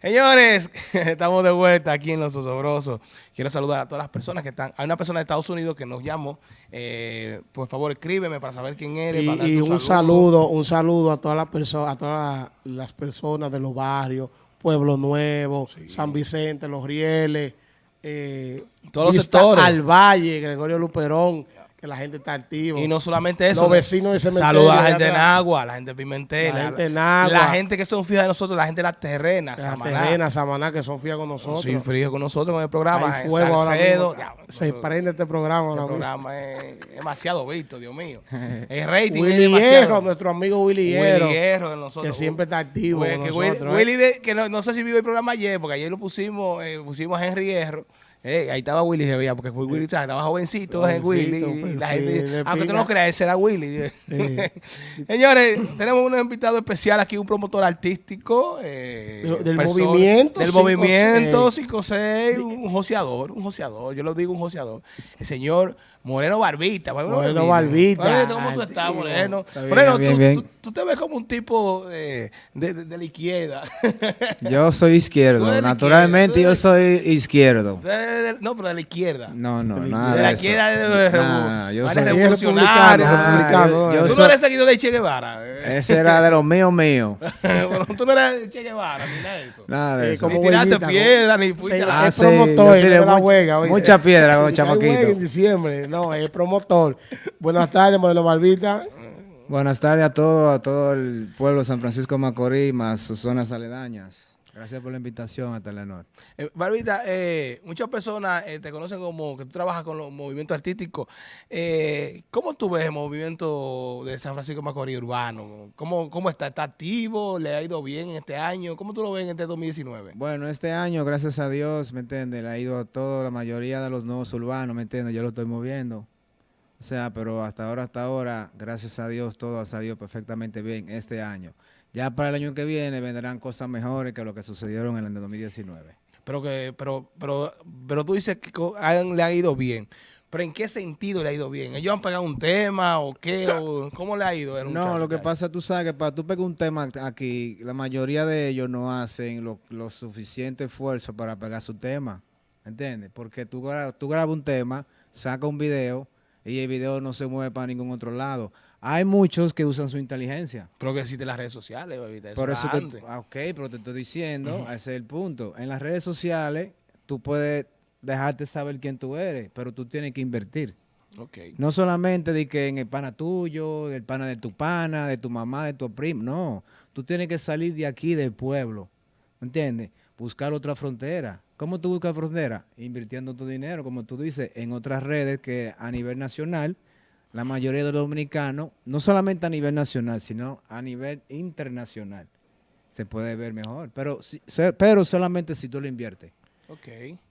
Señores, estamos de vuelta aquí en Los Osobrosos. Quiero saludar a todas las personas que están. Hay una persona de Estados Unidos que nos llamó. Eh, por favor, escríbeme para saber quién eres. Y, para un saludo. saludo, un saludo a todas las personas, a todas las personas de los barrios, Pueblo Nuevo, San Vicente, Los Rieles, eh, Todos los sectores. al Valle, Gregorio Luperón, que la gente está activa. Y no solamente eso. Los vecinos de cementerio Saluda a la gente de. Nagua, la gente de Pimentel. La gente de Nagua. La gente que son fijas de nosotros, la gente de las terrenas. Las Samaná. terrenas, Samaná, que son fías con nosotros. Sí, frío con nosotros con el programa. Hay fuego ahora mismo. Ya, Se nosotros- prende este programa Este ahora mismo. programa es demasiado visto, Dios mío. El rating es Willy demasiado. Hierro, nuestro amigo Willy Hierro, Willy Hierro de nosotros. que siempre está activo con que Willy, nosotros. ¿eh? Willy de- que no, no sé si vio el programa ayer, porque ayer lo pusimos, eh, pusimos a Henry Hierro. Eh, ahí estaba Willy, se veía, porque Willy ¿sabes? estaba jovencito, eh, Willy. Jovencito, y la perfil, gente, de aunque tú no creas, ese era Willy. Señores, tenemos un invitado especial aquí, un promotor artístico. eh, Del- del persona- movimiento Del 5-6. movimiento 5-6, un joseador, un joseador. Yo lo digo, un joseador. El señor Moreno Barbita. Moreno Barbita. Moreno, ¿Cómo tú estás. Moreno? Está bien, Moreno, bien, tú, bien. tú- tú te ves como un tipo de, de- de- de la izquierda. Yo soy izquierdo, naturalmente yo soy izquierdo. No, pero de la izquierda. No, no, nada de de la izquierda de, Nah, yo soy- revolucionarias. republicano, Ah, republicano, yo- yo tú no eres seguidor de Che Guevara. eh. Ese era de los míos míos. Bueno, tú no eres de Che Guevara, ni nada de eso. Nada de Eh, eso. Ni como tiraste piedra, ni fuiste a la... Ah, sí, promotor de la mucha- huelga. oye. mucha piedra con chamaquito. en diciembre. No, es promotor. Buenas tardes, Moreno Barbita. Buenas tardes a todo, a todo el pueblo de San Francisco de Macorís, más sus zonas aledañas. Gracias por la invitación a Telenor. Eh, Barbita, eh, muchas personas eh, te conocen como que tú trabajas con los movimientos artísticos. ¿Cómo tú ves el movimiento de San Francisco Macorís urbano? ¿Cómo, ¿Cómo está? ¿Está activo? ¿Le ha ido bien este año? ¿Cómo tú lo ves en este 2019? Bueno, este año, gracias a Dios, ¿me entiendes? Le ha ido a toda la mayoría de los nuevos urbanos, ¿me entiendes? Yo lo estoy moviendo. O sea, pero hasta ahora, hasta ahora, gracias a Dios, todo ha salido perfectamente bien este año. Ya para el año que viene vendrán cosas mejores que lo que sucedieron en el de 2019. Pero que, pero, pero, pero tú dices que han- le ha ido bien. ¿Pero en qué sentido le ha ido bien? ¿Ellos han pegado un tema o qué? O, ¿Cómo le ha ido? No, lo que pasa, tú sabes que para tú pegar un tema aquí, la mayoría de ellos no hacen lo, lo suficiente esfuerzo para pegar su tema, ¿entiendes? Porque tú, tú grabas un tema, sacas un video y el video no se mueve para ningún otro lado. Hay muchos que usan su inteligencia. Pero que existen las redes sociales, bebita. Por eso te, ah, ok, pero te estoy diciendo, ese es el punto. En las redes sociales tú puedes dejarte saber quién tú eres, pero tú tienes que invertir. Ok. No solamente de que en el pana tuyo, del pana de tu pana, de tu mamá, de tu primo. No, tú tienes que salir de aquí, del pueblo. ¿Me entiendes? Buscar otra frontera. ¿Cómo tú buscas frontera? Invirtiendo tu dinero, como tú dices, en otras redes que a nivel nacional, la mayoría de los dominicanos, no solamente a nivel nacional, sino a nivel internacional, se puede ver mejor. Pero, pero solamente si tú lo inviertes. Ok.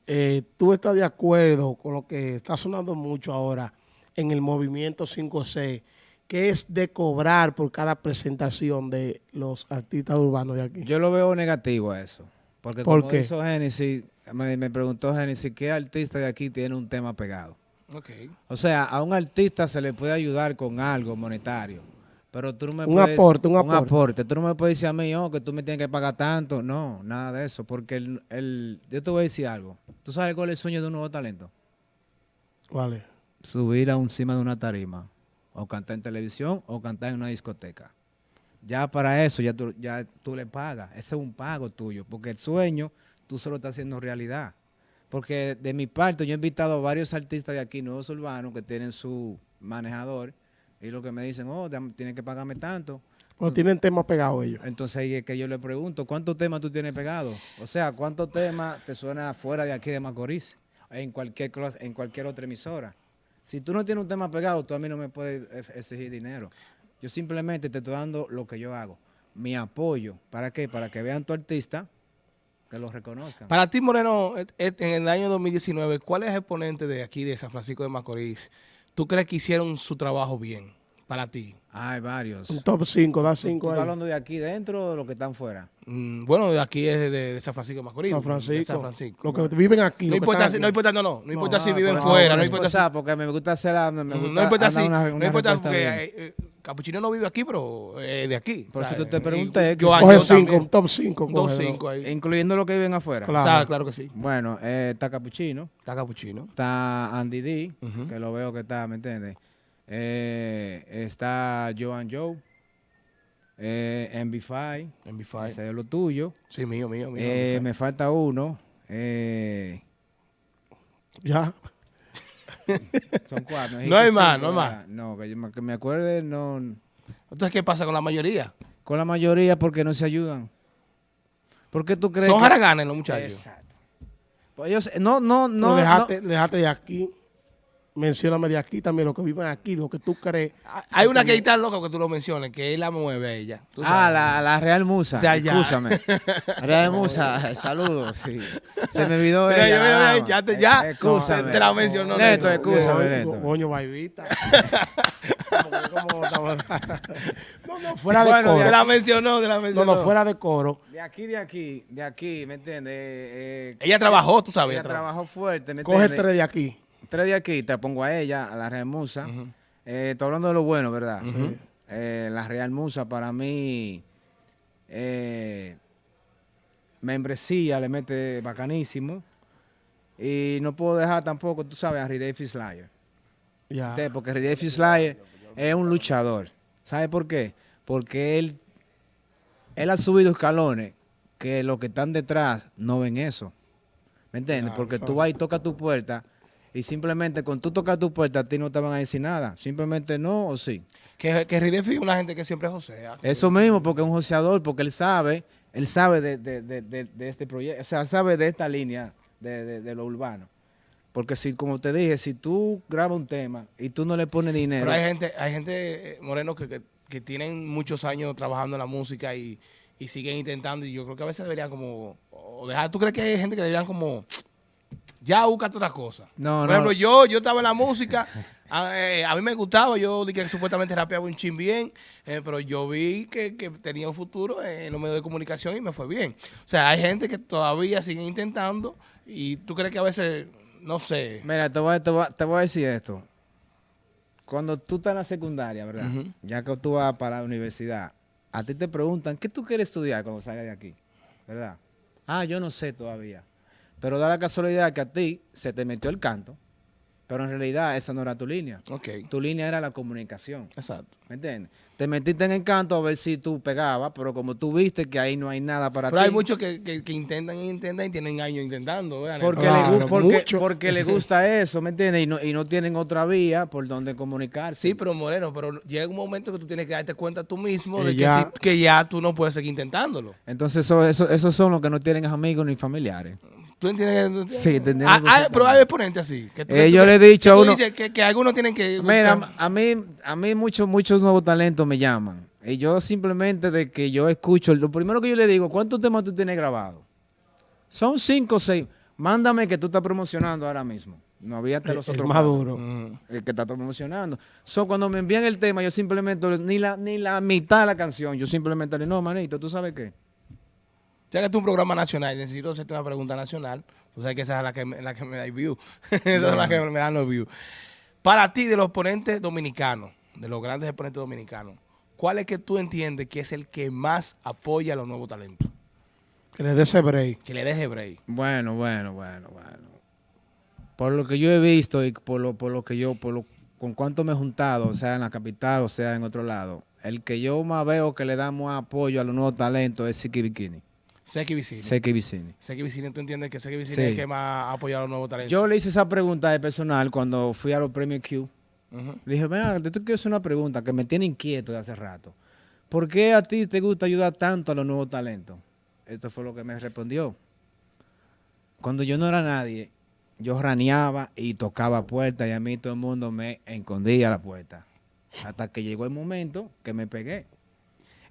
Eh, ¿Tú estás de acuerdo con lo que está sonando mucho ahora en el movimiento 5C, que es de cobrar por cada presentación de los artistas urbanos de aquí? Yo lo veo negativo a eso. Porque ¿Por como qué? hizo Génesis, me, me preguntó Génesis, ¿qué artista de aquí tiene un tema pegado? Ok. O sea, a un artista se le puede ayudar con algo monetario. Pero tú no me Un puedes... aporte, un aporte. Tú no me puedes decir a mí, oh, que tú me tienes que pagar tanto. No, nada de eso. Porque el, el- yo te voy a decir algo. ¿Tú sabes cuál es el sueño de un nuevo talento? Vale. subir a encima de una tarima, o cantar en televisión, o cantar en una discoteca. Ya para eso, ya tú, ya tú le pagas. Ese es un pago tuyo, porque el sueño tú solo estás haciendo realidad. Porque de mi parte, yo he invitado a varios artistas de aquí, nuevos urbanos, que tienen su manejador, y lo que me dicen, oh, tienes que pagarme tanto. Pero tienen temas pegados ellos. Entonces ahí es que yo le pregunto, ¿cuántos temas tú tienes pegados? O sea, ¿cuántos temas te suena fuera de aquí de Macorís? En cualquier, en cualquier otra emisora. Si tú no tienes un tema pegado, tú a mí no me puedes exigir dinero. Yo simplemente te estoy dando lo que yo hago. Mi apoyo. ¿Para qué? Para que vean tu artista, que lo reconozcan. Para ti, Moreno, et- et- en el año 2019, ¿cuál es el ponente de aquí, de San Francisco de Macorís? ¿Tú crees que hicieron su trabajo bien? Para ti. Hay varios. Un top 5, da ¿Tú 5 estás ahí. hablando de aquí dentro o de los que están fuera? Mm, bueno, de aquí es de, de San Francisco de Macorís. San Francisco. San Francisco. Los que viven aquí. No importa, están si, aquí. no importa, no, no, no importa si ah, viven fuera, no eso, importa si, porque me gusta hacer la, me, Mm, gusta no importa si, una- no importa porque bien. eh, eh, Capuchino no vive aquí, pero eh, de aquí. Por eso te pregunté, yo- Coge cinco, un top 5. Un top 5 ahí. Incluyendo los que viven afuera. Claro. O sea, claro que sí. Bueno, eh, está Capuchino, Está Capuchino. está Andy D, que lo veo que está, ¿me entiendes? Eh, está Joan Joe, eh, MB5, En B5. ese es lo tuyo. Sí, mío, mío, mío. Eh, MB5. me falta uno. eh, Ya. Son cuatro. No hay cinco, más, no hay ¿verdad? No, que, yo me- que me acuerde, no. Entonces, ¿qué pasa con la mayoría? Con la mayoría porque no se ayudan. ¿Por qué tú crees Son que- haraganes los muchachos. Exacto. Pues ellos, no, no, No, no. déjate de aquí. Mencióname de aquí también, lo que viven aquí, lo que tú crees. Ah, Hay una que está loca que tú lo menciones, que él la mueve a ella. tú Ah, sabes. la, la Real Musa. Ya, ya. Escúchame. Real Musa, saludos. Sí. Se me olvidó Mira, ella. yo- ya te- ya. Eh, Escúchame. Te la mencionó, Neto, Neto. escúchame, Coño, Neto. Coño, no, no, fuera de Bueno, Te coro. la mencionó, te la No, mencionó. no, fuera de coro. De aquí, de aquí, de aquí, ¿me entiendes? Eh, eh, Ella trabajó, tú sabes. ella trabajó. fuerte, ¿me Coge entiendes? tres de aquí. Tres de aquí, te pongo a ella, a la Real Musa. Eh, estoy hablando de lo bueno, ¿verdad? Eh, la Real Musa para mí, eh, membresía le mete bacanísimo. Y no puedo dejar tampoco, tú sabes, a Ridley Slayer. Usted, Porque Ridley Slayer es un luchador. ¿Sabe por qué? Porque él, él ha subido escalones que los que están detrás no ven eso. ¿Me entiendes? Porque tú vas y tocas tu puerta y simplemente con tú tocas tu puerta a ti no te van a decir nada. Simplemente no o sí. Que, que Ridefi es una gente que siempre josea. Eso mismo, porque es un joseador, porque él sabe, él sabe de, de- de- este proyecto, o sea, sabe de esta línea de, de- de lo urbano. Porque si, como te dije, si tú grabas un tema y tú no le pones dinero, Pero hay gente, hay gente, eh, Moreno, que, que, que tienen muchos años trabajando en la música y, y siguen intentando. Y yo creo que a veces deberían como... O dejar, ¿Tú crees que hay gente que deberían como... Ya búscate otra cosa. No, Por no. ejemplo, yo, yo estaba en la música, a, eh, a mí me gustaba, yo dije que supuestamente rapeaba un chin bien, eh, pero yo vi que, que tenía un futuro en los medios de comunicación y me fue bien. O sea, hay gente que todavía sigue intentando y tú crees que a veces, no sé, Mira, te voy, a- te, voy, a- te voy a decir esto. Cuando tú estás en la secundaria, ¿verdad? Ya que tú vas para la universidad, a ti te preguntan, ¿qué tú quieres estudiar cuando salgas de aquí? ¿Verdad? Ah, yo no sé todavía. Pero da la casualidad que a ti se te metió el canto, pero en realidad esa no era tu línea. ok, Tu línea era la comunicación. exacto. ¿Me entiendes? Te metiste en el canto a ver si tú pegabas, pero como tú viste que ahí no hay nada para Pero ti. hay muchos que, que, que intentan y intentan y tienen años intentando. ¿verdad? Porque, Claro, le, porque, mucho. porque le gusta eso, ¿me entiendes? Y no, y no tienen otra vía por donde comunicarse. Sí, pero Moreno, pero llega un momento que tú tienes que darte cuenta tú mismo de que, ya- si- que ya tú no puedes seguir intentándolo. Entonces, eso, eso- esos son los que no tienen amigos ni familiares. ¿Tú entiendes? Sí, entendemos Ah, ah, perfectamente. pero hay exponentes así. Que tú- Eh, tú- yo le he dicho que a uno- que, que algunos tienen que Mira, buscar- a mí, a mí muchos, muchos nuevos talentos me llaman. Y yo simplemente de que yo escucho, lo primero que yo le digo, ¿cuántos temas tú tienes grabados? Son cinco o seis. Mándame que tú estás promocionando ahora mismo. No había hasta El, los el otros. más cuatro. duro. Mm. el que está promocionando. So, cuando me envían el tema, yo simplemente, ni la, ni la mitad de la canción, yo simplemente le digo, no, manito, ¿tú sabes qué? Ya que es un programa nacional, necesito hacerte una pregunta nacional. O sea que esa es la que me, la que me da el view. esa es la que me dan los views. Para ti, de los ponentes dominicanos, de los grandes exponentes dominicanos, ¿cuál es que tú entiendes que es el que más apoya a los nuevos talentos? Que le dé ese break. Que le deje break. Bueno, bueno, bueno, bueno. Por lo que yo he visto y por lo, por lo que yo, por lo, con cuánto me he juntado, o sea, en la capital, o sea, en otro lado, el que yo más veo que le damos apoyo a los nuevos talentos es Siki Bikini. Seki Vicini. Seki Vicini. Seki Vicini, ¿tú entiendes que Seki Vicini Sí. es el que más apoya a los nuevos talentos? Yo le hice esa pregunta de personal cuando fui a los premios Q. Ujú. Le dije, yo te quiero hacer una pregunta que me tiene inquieto de hace rato. ¿Por qué a ti te gusta ayudar tanto a los nuevos talentos? Esto fue lo que me respondió. Cuando yo no era nadie, yo raneaba y tocaba puertas y a mí todo el mundo me escondía la puerta. Hasta que llegó el momento que me pegué.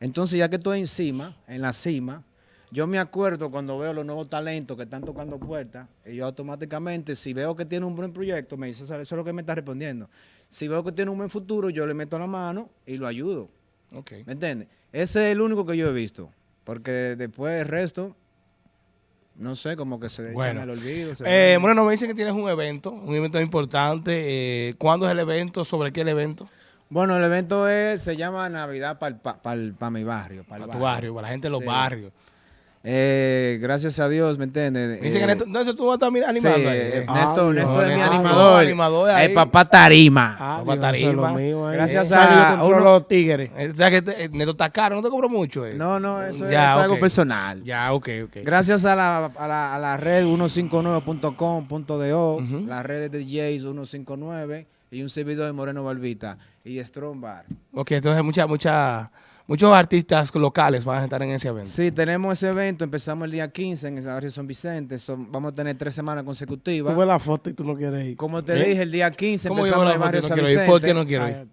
Entonces, ya que estoy encima, en la cima, yo me acuerdo cuando veo los nuevos talentos que están tocando puertas, y yo automáticamente, si veo que tiene un buen proyecto, me dice, eso es lo que me está respondiendo. Si veo que tiene un buen futuro, yo le meto la mano y lo ayudo. Ok. ¿Me entiendes? Ese es el único que yo he visto. Porque después el resto, no sé, como que se Bueno. echan al olvido. Eh, bueno, me dicen que tienes un evento, un evento importante. Eh, ¿Cuándo es el evento? ¿Sobre qué el evento? Bueno, el evento es, se llama Navidad para mi barrio. Para tu barrio, para la gente de los Sí. barrios. Eh, gracias a Dios, ¿me entiendes? Dice que Eh, Néstor, entonces tú vas a estar animando sí, ahí. eh. Ah, Néstor, Dios. Néstor es mi Ah, animador. animador ahí. El papá Tarima. Ah, Papá Tarima. mío. Gracias ¿Sabes que a uno- los tigres. Eh, O sea que te- Neto está caro, no te cobro mucho. eh. No, no, eso, es- Ya, eso es algo personal. Ya, ok, ok. Gracias a la, a la, a la red 159.com.do, Ujú. la red de DJs 159 y un servidor de Moreno Barbita y Strong Bar. Ok, entonces mucha, mucha, muchos artistas locales van a estar en ese evento. Sí, tenemos ese evento, empezamos el día 15 en el barrio San Vicente, son- vamos a tener tres semanas consecutivas. Tú ves la foto y tú no quieres ir. Como te ¿Eh? dije, el día 15 ¿Cómo yo empezamos en el barrio no San quiero ir? ¿Por qué Vicente. no quiero ir?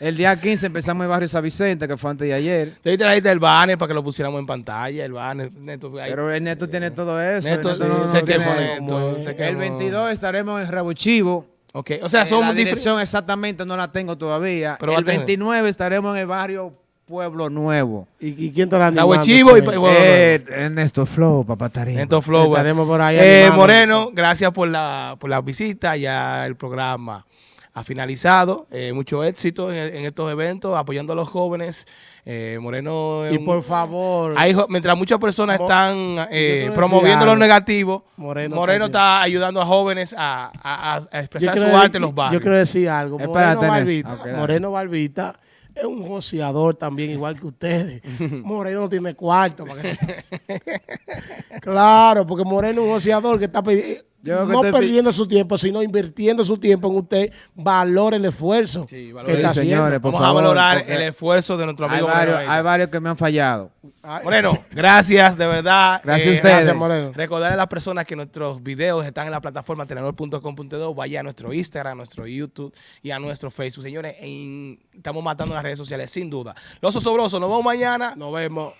El día 15 empezamos en el barrio San Vicente, que fue antes de ayer. Debí trajiste el banner para que lo pusiéramos en pantalla, el banner. Neto, ahí. Pero el Neto tiene todo eso. Neto, el sí, Neto no tiene- que El no- 22 estaremos en Rabo Chivo. Ok, o sea, Eh, somos la dirección exactamente no la tengo todavía. Pero el tener. 29 estaremos en el barrio Pueblo Nuevo. ¿Y, y quién te la Rabo animando? Chivo y- eh, Ernesto Flow, papá Tarín. Neto Flow. Estaremos por ahí Eh. Moreno, gracias por la, por la visita. Ya el programa ha finalizado. Eh, mucho éxito en, en estos eventos, apoyando a los jóvenes. Eh, Moreno Y un- por favor, hay mientras muchas personas están eh, promoviendo lo negativo, Moreno Moreno, está ayudando a jóvenes a, a- a yo expresar su arte en los barrios. Yo quiero decir algo. Moreno Néstor. Barbita. Moreno Barbita es un joseador también, igual que ustedes. Moreno no tiene cuarto. para que- claro, porque Moreno es un joseador que está pedi- Yo que no te perdiendo su tiempo, sino invirtiendo su tiempo en usted. Valore el esfuerzo Sí, que valore. está Sí, haciendo. señores, por Vamos favor, a valorar porque el esfuerzo de nuestro Hay amigo varios, Moreno. hay varios que me han fallado. Ay, Moreno, gracias, de verdad. Eh, Gracias a ustedes. Gracias, Moreno. Recordarle a las personas que nuestros videos están en la plataforma tenedor.com.do. Vaya a nuestro Instagram, a nuestro YouTube y a nuestro Facebook. Señores, en- estamos matando las redes sociales, sin duda. Los osobrosos, nos vemos mañana. Nos vemos.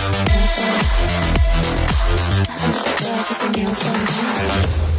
There's something else going on.